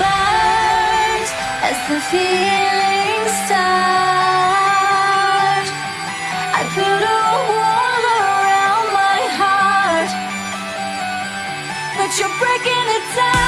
burns as the feelings start, I put a wall around my heart, but you're breaking it down.